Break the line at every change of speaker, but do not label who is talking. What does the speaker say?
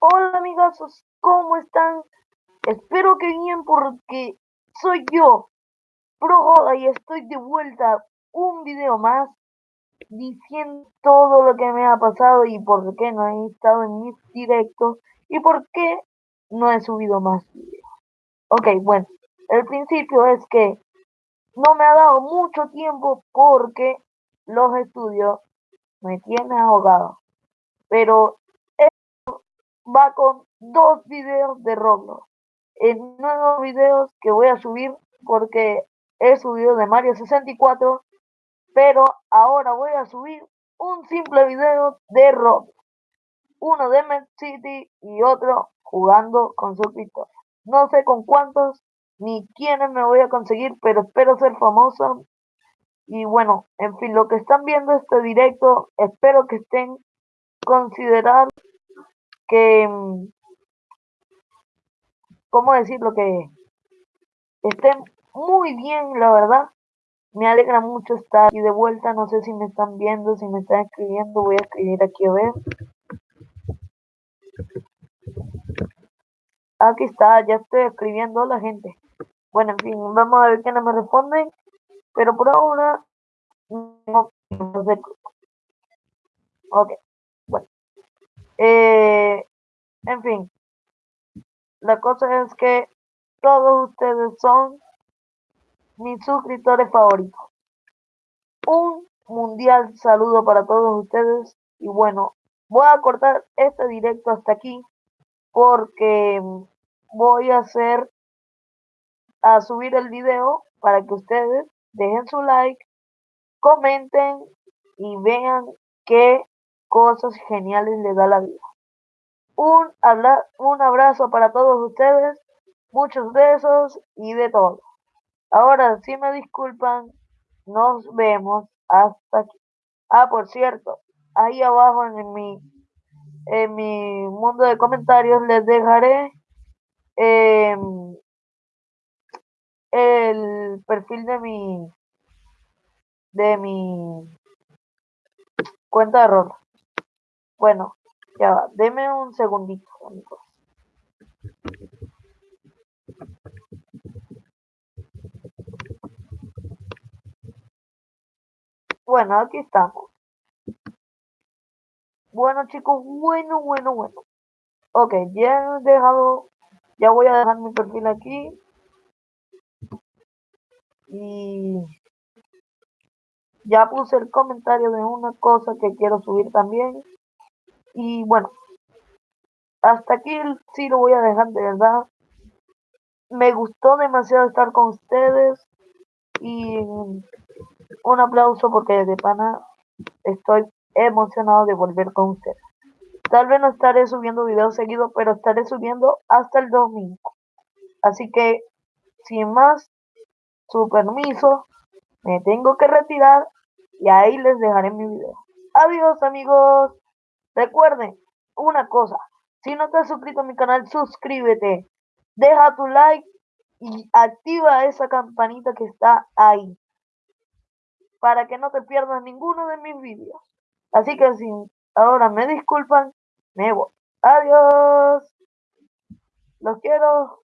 Hola amigazos, ¿cómo están? Espero que bien porque soy yo, Pro y estoy de vuelta un video más diciendo todo lo que me ha pasado y por qué no he estado en mis directos y por qué no he subido más videos. Ok, bueno, el principio es que no me ha dado mucho tiempo porque los estudios me tienen ahogado. Pero va con dos videos de Roblox. En nuevos videos que voy a subir porque he subido de Mario 64, pero ahora voy a subir un simple video de Roblox. Uno de Med City y otro jugando con suscriptores. No sé con cuántos ni quiénes me voy a conseguir, pero espero ser famoso. Y bueno, en fin, lo que están viendo este directo, espero que estén considerando que, mm, ¿cómo decirlo? Que estén muy bien, la verdad. Me alegra mucho estar aquí de vuelta. No sé si me están viendo, si me están escribiendo. Voy a escribir aquí a ver. Aquí está, ya estoy escribiendo a la gente. Bueno, en fin, vamos a ver quiénes me responden. Pero por ahora, no, sé. Ok, bueno. Eh, en fin, la cosa es que todos ustedes son mis suscriptores favoritos. Un mundial saludo para todos ustedes. Y bueno, voy a cortar este directo hasta aquí porque voy a hacer a subir el video para que ustedes dejen su like, comenten y vean qué cosas geniales les da la vida. Un, un abrazo para todos ustedes, muchos besos y de todo. Ahora, si me disculpan, nos vemos hasta aquí. Ah, por cierto, ahí abajo en mi, en mi mundo de comentarios les dejaré em, el perfil de mi de mi cuenta de rol. Bueno, ya va, deme un segundito, amigos. Bueno, aquí estamos. Bueno, chicos, bueno, bueno, bueno. Ok, ya he dejado, ya voy a dejar mi perfil aquí. Y ya puse el comentario de una cosa que quiero subir también. Y bueno, hasta aquí sí lo voy a dejar de verdad. Me gustó demasiado estar con ustedes y un aplauso porque de pana estoy emocionado de volver con ustedes. Tal vez no estaré subiendo videos seguidos, pero estaré subiendo hasta el domingo. Así que, sin más, su permiso, me tengo que retirar y ahí les dejaré mi video. Adiós amigos. Recuerden una cosa, si no te has suscrito a mi canal, suscríbete, deja tu like y activa esa campanita que está ahí para que no te pierdas ninguno de mis vídeos. Así que si ahora me disculpan, me voy. Adiós. Los quiero.